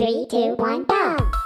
Three, two, one, go!